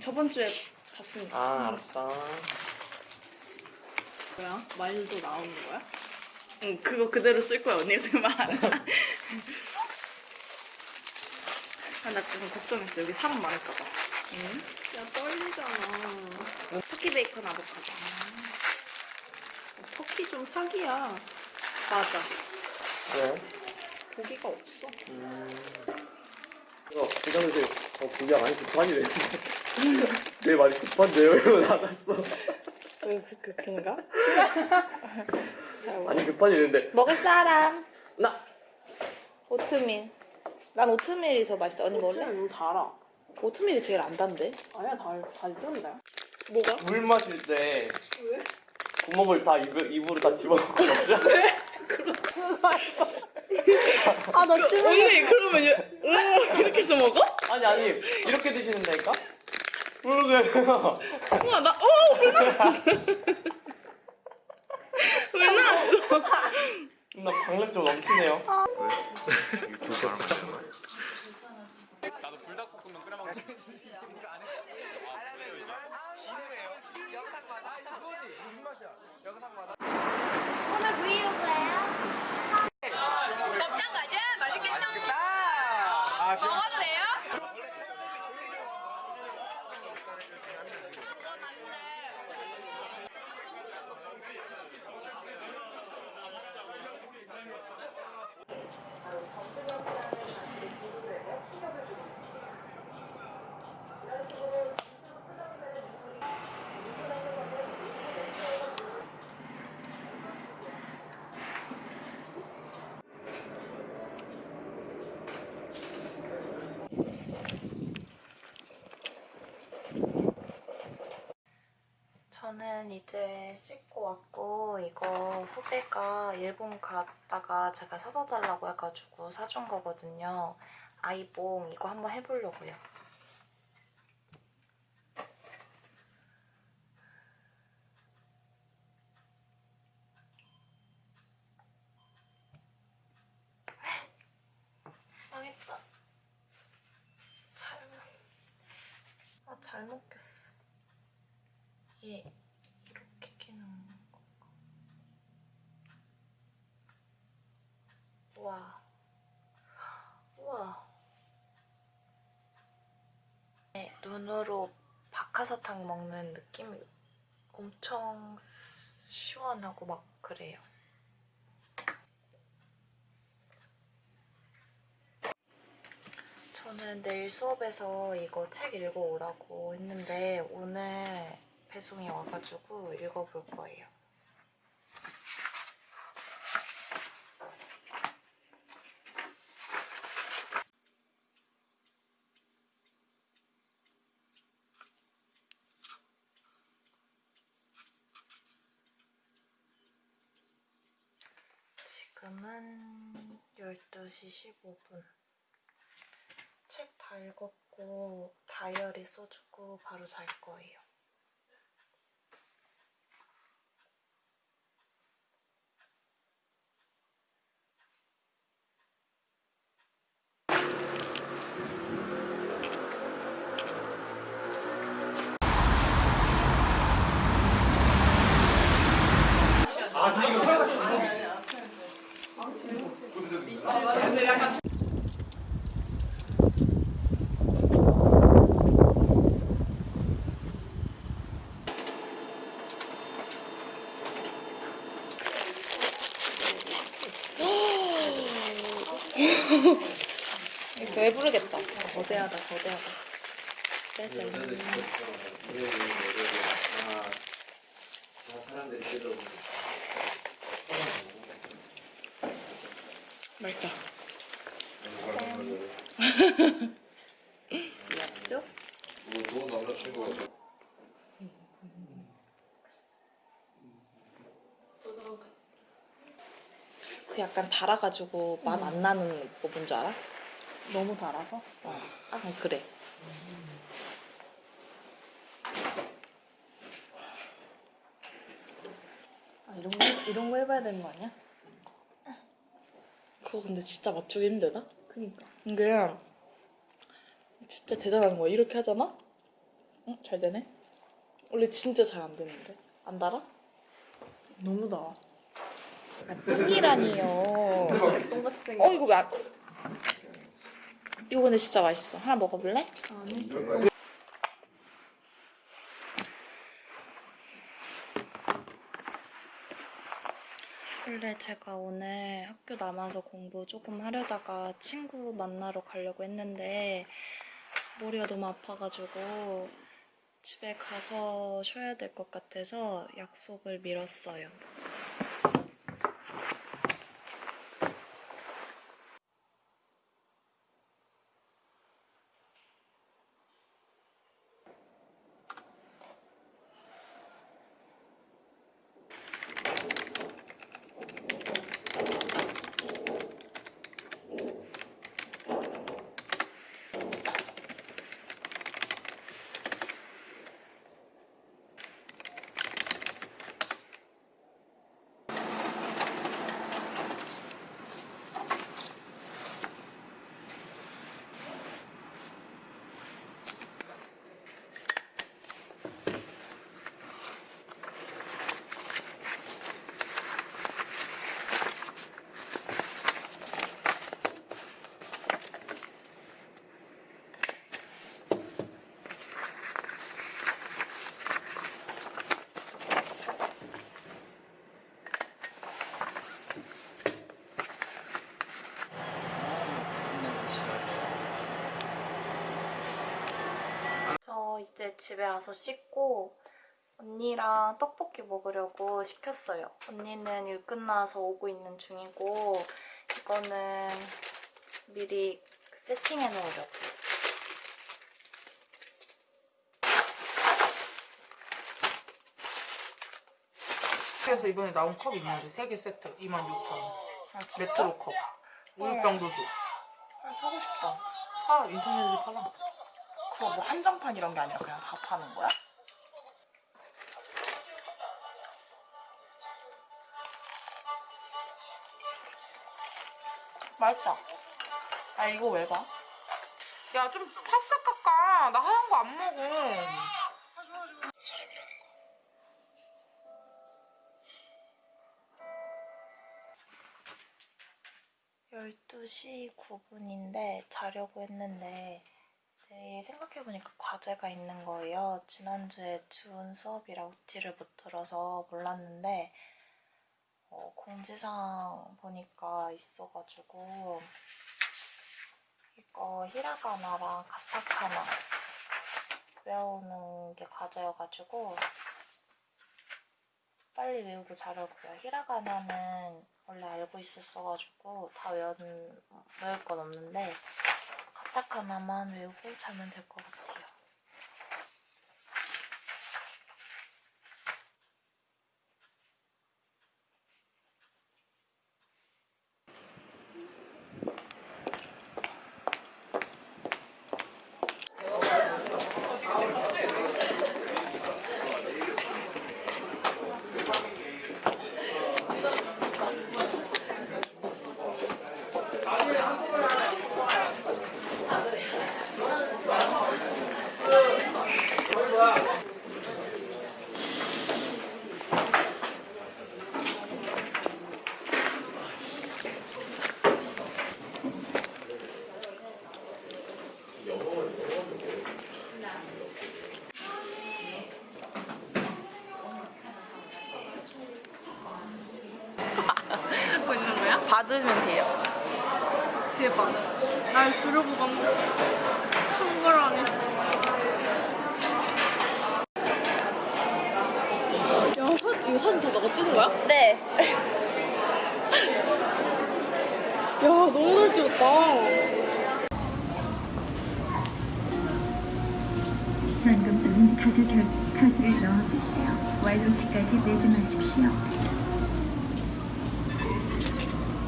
저번 주에 봤으니까. 아 알았어. 뭐야? 말도 나오는 거야? 응, 그거 그대로 쓸 거야. 언니가 지금 말하는 아, 나 좀 걱정했어. 여기 사람 많을까 봐. 응? 야 떨리잖아. 터키 베이컨 아보카도. 터키 좀 사기야. 맞아. 왜? 고기가 없어. 이거 부장님 어 그게 많이 급하니래. 내 말이 급한데요? 이러고 나갔어. 왜 그, 그, 그인가? 아니 급하니는데 먹을 사람. 나 오트밀. 난 오트밀이 더 맛있어. 언니 먹을래? 너무 달아. 오트밀이 제일 안 단데. 아니야 달 달던데. 뭐가? 물 마실 때 왜? 구멍을 다 입, 입으로 다 집어넣고 먹자. 아나 언니 그러면 이- 음, 이렇게 해서 먹어? 아니 아니 이렇게 드시는다니까? 모르게. 우와 나 어! 물 나왔어. 물 나왔어. 나 강력 좀 넘치네요. 저는 이제 씻고 왔고 이거 후배가 일본 갔다가 제가 사다 달라고 해가지고 사준 거거든요. 아이봉 이거 한번 해보려고요. 망했다. 잘, 아, 잘 먹겠어. 이게 이렇게 끼는 건가? 와. 우와. 네, 눈으로 박하사탕 먹는 느낌이 엄청 시원하고 막 그래요. 저는 내일 수업에서 이거 책 읽어오라고 했는데 오늘 배송이 와가지고 읽어볼 거예요. 10시 15분. 책 다 읽었고 다이어리 써주고 바로 잘 거예요. 아 근데 이거 사람들이 맛있다. 귀엽죠? 뭐 좋은 남자친구가 그 약간 달아가지고 맛 안 나는 거 뭔지 알아? 너무 달아서? 어. 아 그래. 아 이런 거 해봐야 되는 거 아니야? 그거 근데 진짜 맞추기 힘들다. 그니까. 이게 진짜 대단한 거야. 이렇게 하잖아? 응? 잘 되네. 원래 진짜 잘 안 되는데. 안 달아? 너무 달아. 똥이라니요. 똥같이 생겼. 어 이거 왜 안... 이거 근데 진짜 맛있어. 하나 먹어볼래? 아니. 원래 제가 오늘 학교 남아서 공부 조금 하려다가 친구 만나러 가려고 했는데 머리가 너무 아파가지고 집에 가서 쉬어야 될 것 같아서 약속을 미뤘어요. 저 이제 집에 와서 씻고 언니랑 떡볶이 먹으려고 시켰어요. 언니는 일 끝나서 오고 있는 중이고 이거는 미리 세팅해 놓으려고. 그래서 이번에 나온 컵 있는데 세개 세트 26,000원 아 진짜? 레트로 컵 우유병도 줘 아, 사고 싶다. 사 인터넷에 팔아 그거 뭐 한정판 이런 게 아니라 그냥 다 파는 거야? 맛있다. 아 이거 왜 봐? 야 좀 파싹 깎아 나 하얀 거 안 먹어 12시 9분인데 자려고 했는데 내일 생각해보니까 과제가 있는 거예요. 지난주에 준 수업이라 OT를 못 들어서 몰랐는데 어, 공지사항 보니까 있어가지고 이거 히라가나랑 가타카나 외우는 게 과제여가지고 빨리 외우고 자려고요. 히라가나는 원래 알고 있었어가지고 다 외운, 외울 건 없는데 카타카나만 외우고 자면 될 것 같아요. 찍고 있는 거야? 받으면 돼요. 대박. 날 주려고 갔는데 한거라니. 야, 사, 이거 사진 다 너가 찍은 거야? 네. 야, 너무 잘 찍었다. 카드 결, 카드를 넣어주세요. 완료 시까지 내지 마십시오.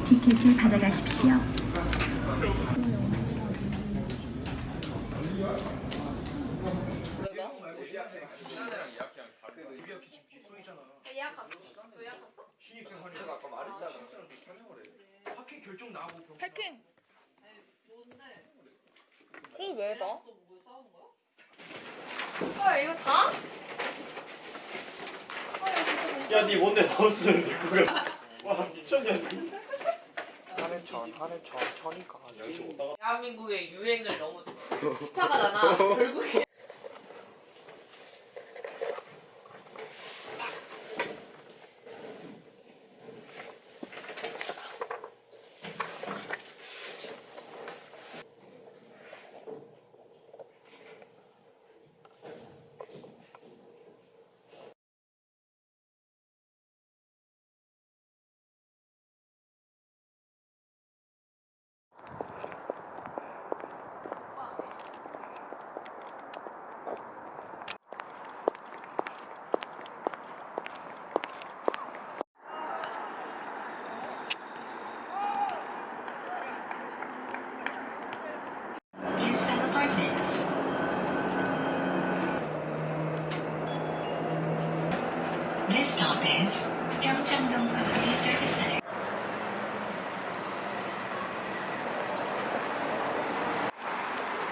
티켓을 받아가십시오. 왜 나? 야, 니 뭔데 나왔었는데 그거. 와, 미쳤냐 니? 하늘 천, 하늘 천, 천이가 대한민국의 유행을 너무 차가잖아. 결국에.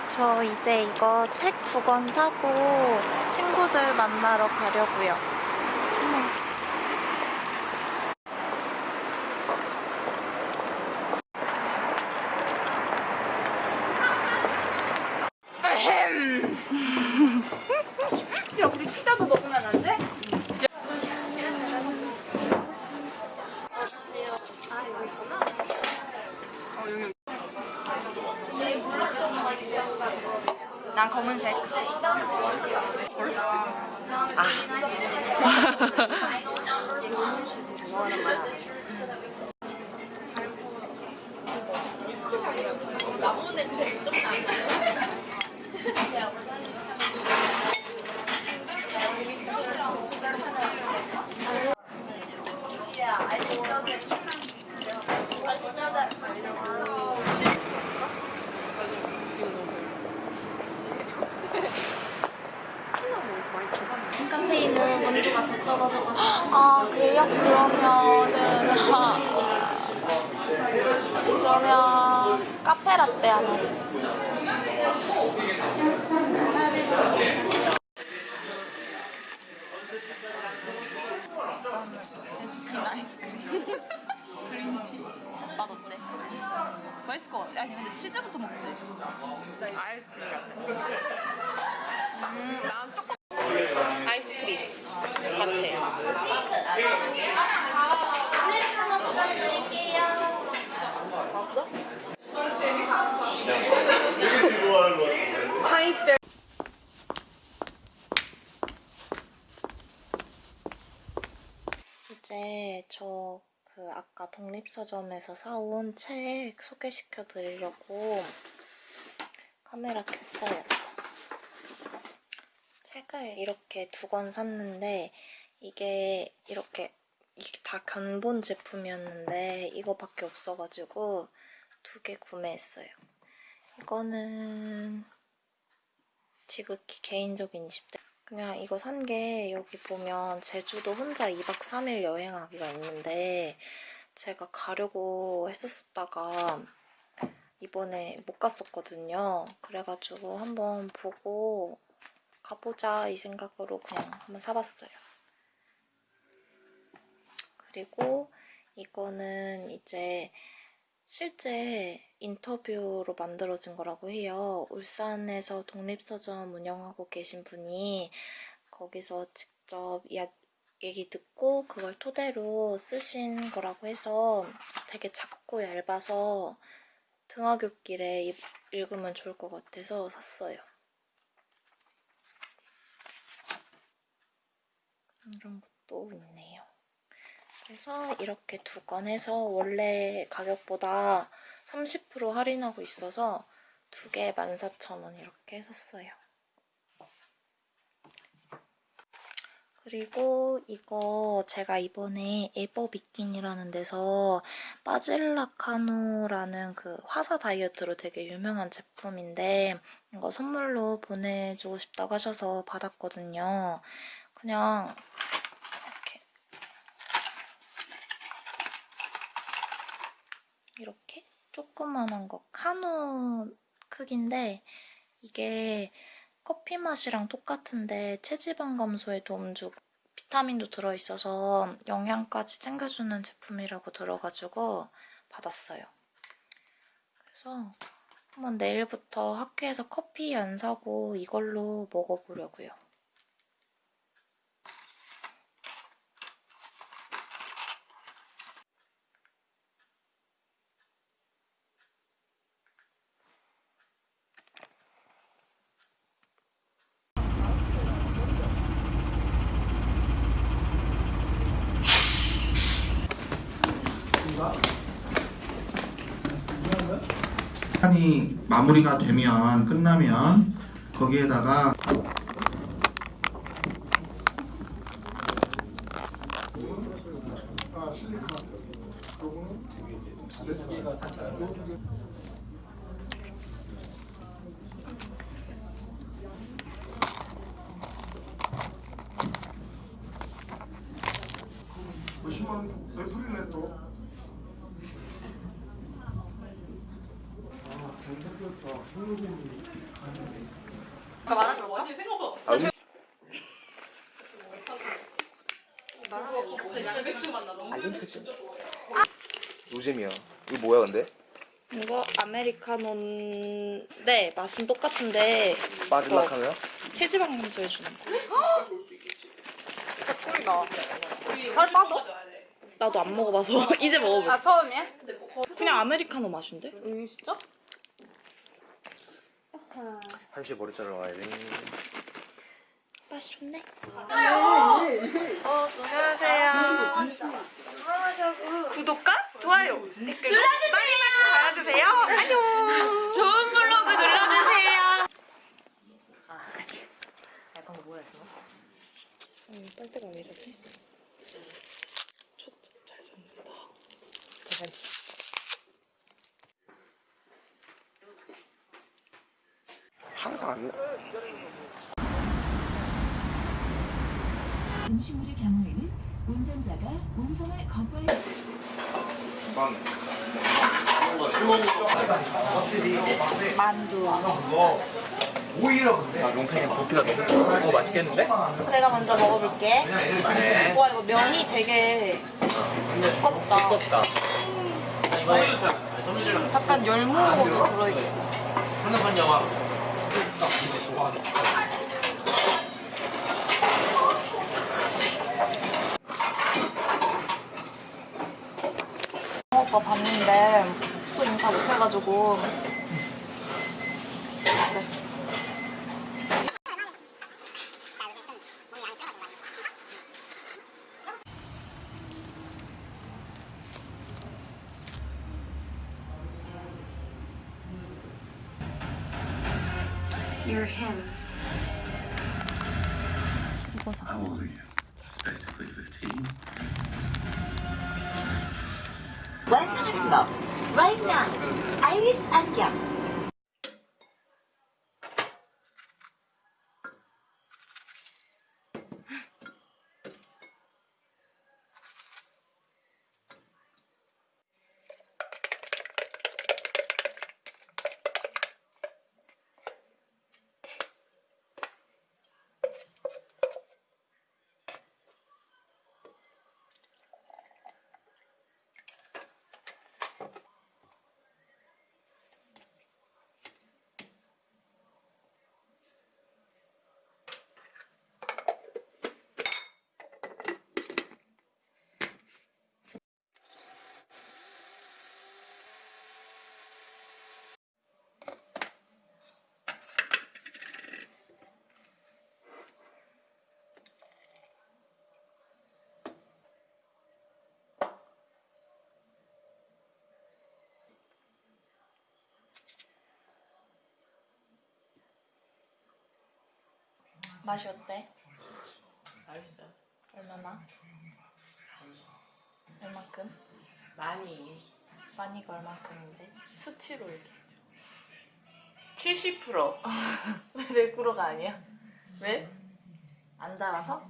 저 이제 이거 책 두 권 사고 친구들 만나러 가려고요. 야, 우리 피자도 먹으면 안 돼? 난 검은색. 고를 수도 있어. 카페인은 원두가 더 떨어져가지고. 아, 그래요? 그러면은. 그러면 카페 라떼 하나 주세요. 아이스크림 아이스크림 그린티 맛 어때? 맛있을 것 같아 아니 근데 치즈부터 먹지 아이스크림 같아 음 난 조금 아이스크림 같아요 하이트 이제 저 그 아까 독립서점에서 사온 책 소개시켜 드리려고 카메라 켰어요. 책을 이렇게 두 권 샀는데 이게 이렇게 이게 다 견본 제품이었는데 이거밖에 없어가지고 두 개 구매했어요. 이거는 지극히 개인적인 20대 그냥 이거 산 게 여기 보면 제주도 혼자 2박 3일 여행하기가 있는데 제가 가려고 했었다가 이번에 못 갔었거든요. 그래가지고 한번 보고 가보자 이 생각으로 그냥 한번 사봤어요. 그리고 이거는 이제 실제 인터뷰로 만들어진 거라고 해요. 울산에서 독립서점 운영하고 계신 분이 거기서 직접 얘기 듣고 그걸 토대로 쓰신 거라고 해서 되게 작고 얇아서 등하굣길에 입- 읽으면 좋을 것 같아서 샀어요. 이런 것도 있네요. 그래서 이렇게 두건 해서 원래 가격보다 30% 할인하고 있어서 두 개 14,000원 이렇게 샀어요. 그리고 이거 제가 이번에 에버 비킨이라는 데서 빠질라카노라는 그 화사 다이어트로 되게 유명한 제품인데 이거 선물로 보내주고 싶다고 하셔서 받았거든요. 그냥 이렇게 이렇게 조그만한 거 카누 크기인데 이게 커피 맛이랑 똑같은데 체지방 감소에 도움 주고 비타민도 들어있어서 영양까지 챙겨주는 제품이라고 들어가지고 받았어요. 그래서 한번 내일부터 학교에서 커피 안 사고 이걸로 먹어보려고요. 시간이 마무리가 되면 끝나면 거기에다가 노잼이야. 이거 뭐야 근데? 이거 아메리카노인데 맛은 똑같은데 빠질락하면? 체지방 감소해 주는 거. 꿀이다. 살 빠져? 나도 안 먹어봐서 이제 먹어볼게. 아 처음이야? 그냥 아메리카노 맛인데? 음 진짜? 한시에 머리 자르러 와야 돼. 맛이 좋네. 구독과 좋아요 댓글 눌러주세요. 달아주세요. 안녕. 좋은 블로그 눌러주세요. 음, 빨대가 왜 이러지? 초점 잘 잡는다. 항상 안 나. 음식물의 경우에는 운전자가 운송을 거부할 아 롱팽이 도피다 어 맛있겠는데? 내가 먼저 먹어볼게. 네 와 이거 면이 되게 두껍다. 두껍다 약간 열무도 들어있고. 영화 오빠 봤는데 또 인사 못해가지고 You're him. 이거 샀어. How old are you? Basically 15. 완성했어. Right now. 아이리 맛이 어때? 맛있어. 얼마나? 얼마큼? 많이. 많이가 얼마큼인데? 수치로 얘기해줘. 70%. 왜 100%가 아니야? 왜? 안 달아서?